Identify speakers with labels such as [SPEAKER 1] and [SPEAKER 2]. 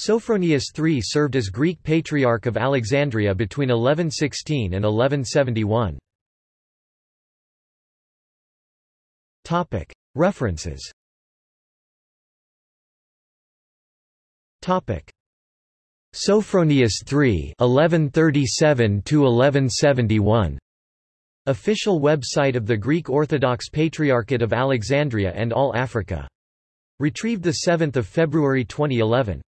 [SPEAKER 1] Sophronius III served as Greek Patriarch of Alexandria between 1116 and 1171. References Sophronius III 1137 1171 Official website of the Greek Orthodox Patriarchate of Alexandria and All Africa. Retrieved 7 February 2011.